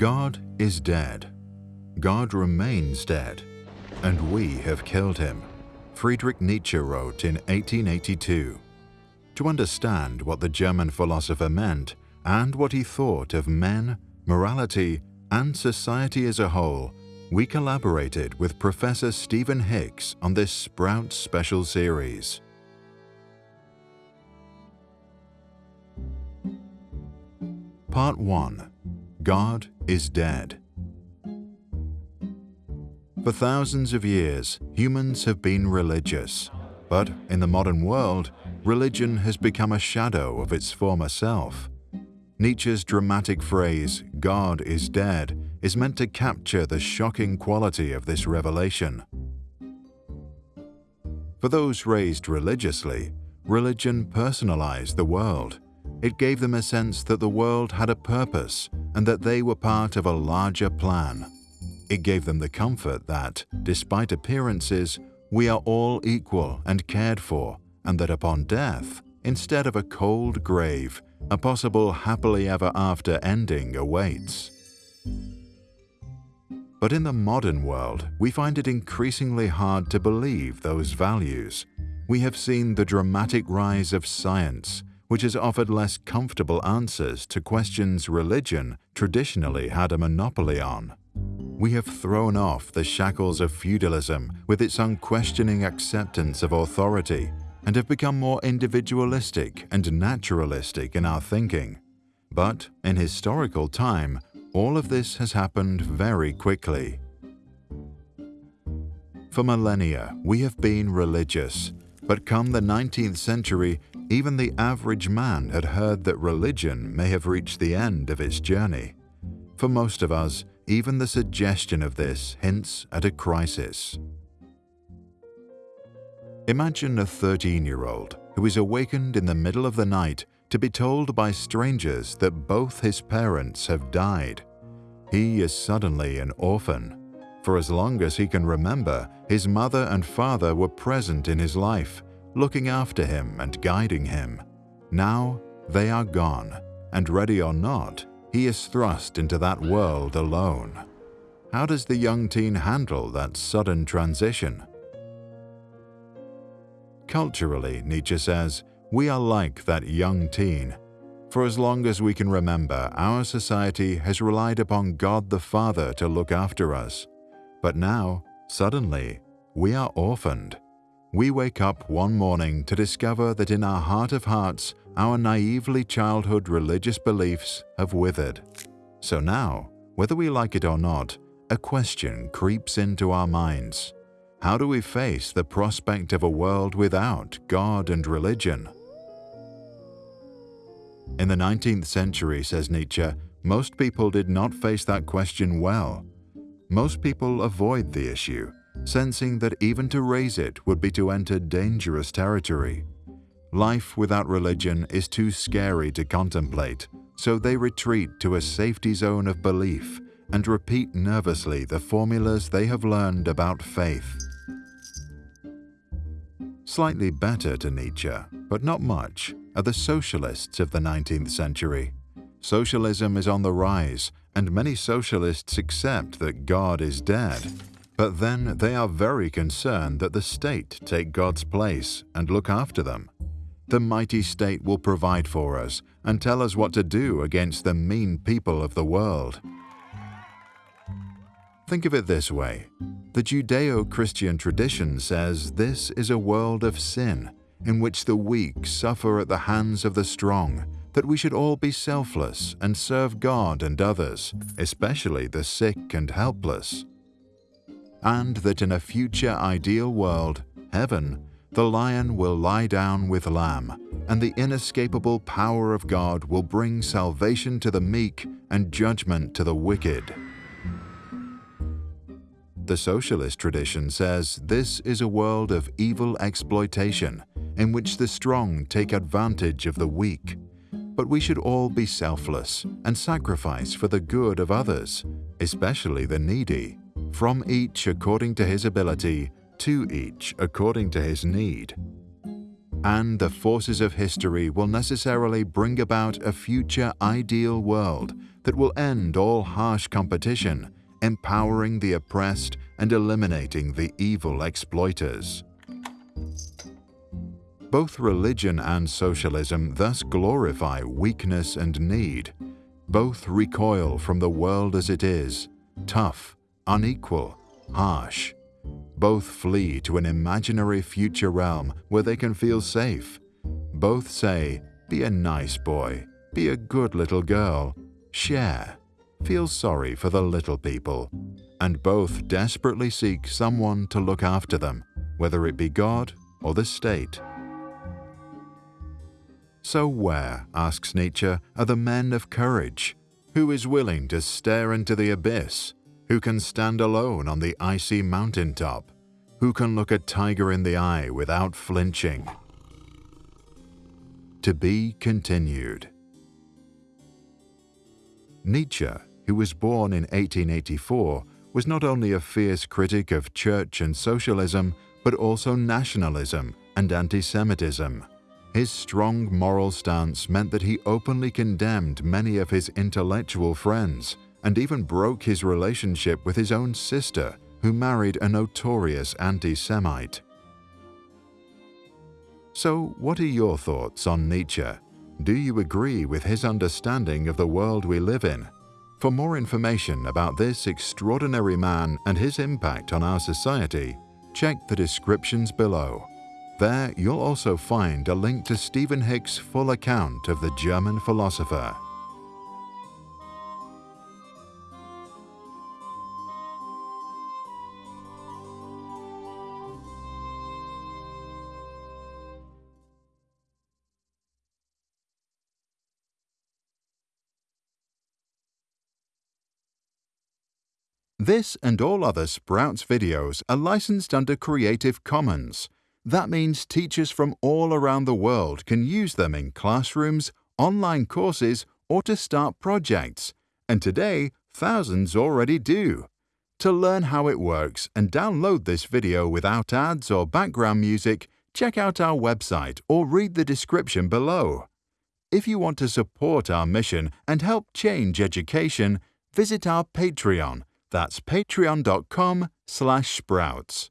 God is dead. God remains dead, and we have killed him, Friedrich Nietzsche wrote in 1882. To understand what the German philosopher meant and what he thought of men, morality, and society as a whole, we collaborated with Professor Stephen Hicks on this Sprout special series. Part 1 God is Dead For thousands of years, humans have been religious. But in the modern world, religion has become a shadow of its former self. Nietzsche's dramatic phrase, God is dead, is meant to capture the shocking quality of this revelation. For those raised religiously, religion personalized the world. It gave them a sense that the world had a purpose and that they were part of a larger plan. It gave them the comfort that, despite appearances, we are all equal and cared for, and that upon death, instead of a cold grave, a possible happily ever after ending awaits. But in the modern world, we find it increasingly hard to believe those values. We have seen the dramatic rise of science, which has offered less comfortable answers to questions religion traditionally had a monopoly on. We have thrown off the shackles of feudalism with its unquestioning acceptance of authority and have become more individualistic and naturalistic in our thinking. But in historical time, all of this has happened very quickly. For millennia, we have been religious, but come the 19th century, even the average man had heard that religion may have reached the end of its journey. For most of us, even the suggestion of this hints at a crisis. Imagine a 13-year-old who is awakened in the middle of the night to be told by strangers that both his parents have died. He is suddenly an orphan. For as long as he can remember, his mother and father were present in his life, looking after him and guiding him. Now they are gone, and ready or not, he is thrust into that world alone. How does the young teen handle that sudden transition? Culturally, Nietzsche says, we are like that young teen. For as long as we can remember, our society has relied upon God the Father to look after us. But now, suddenly, we are orphaned. We wake up one morning to discover that in our heart of hearts, our naively childhood religious beliefs have withered. So now, whether we like it or not, a question creeps into our minds. How do we face the prospect of a world without God and religion? In the 19th century, says Nietzsche, most people did not face that question well. Most people avoid the issue, sensing that even to raise it would be to enter dangerous territory. Life without religion is too scary to contemplate, so they retreat to a safety zone of belief and repeat nervously the formulas they have learned about faith. Slightly better to Nietzsche, but not much, are the socialists of the 19th century. Socialism is on the rise, and many socialists accept that God is dead. But then they are very concerned that the state take God's place and look after them. The mighty state will provide for us and tell us what to do against the mean people of the world. Think of it this way. The Judeo-Christian tradition says this is a world of sin, in which the weak suffer at the hands of the strong, that we should all be selfless and serve God and others, especially the sick and helpless. And that in a future ideal world, heaven, the lion will lie down with lamb, and the inescapable power of God will bring salvation to the meek and judgment to the wicked. The socialist tradition says this is a world of evil exploitation in which the strong take advantage of the weak. But we should all be selfless and sacrifice for the good of others, especially the needy, from each according to his ability, to each according to his need. And the forces of history will necessarily bring about a future ideal world that will end all harsh competition, empowering the oppressed and eliminating the evil exploiters. Both religion and socialism thus glorify weakness and need. Both recoil from the world as it is, tough, unequal, harsh. Both flee to an imaginary future realm where they can feel safe. Both say, be a nice boy, be a good little girl, share, feel sorry for the little people. And both desperately seek someone to look after them, whether it be God or the state. So where, asks Nietzsche, are the men of courage? Who is willing to stare into the abyss? Who can stand alone on the icy mountain top? Who can look a tiger in the eye without flinching? To be continued. Nietzsche, who was born in 1884, was not only a fierce critic of church and socialism, but also nationalism and anti-Semitism. His strong moral stance meant that he openly condemned many of his intellectual friends and even broke his relationship with his own sister, who married a notorious anti-Semite. So what are your thoughts on Nietzsche? Do you agree with his understanding of the world we live in? For more information about this extraordinary man and his impact on our society, check the descriptions below. There you'll also find a link to Stephen Hick's full account of the German philosopher. This and all other Sprouts videos are licensed under Creative Commons. That means teachers from all around the world can use them in classrooms, online courses, or to start projects. And today, thousands already do. To learn how it works and download this video without ads or background music, check out our website or read the description below. If you want to support our mission and help change education, visit our Patreon that's patreon.com slash sprouts.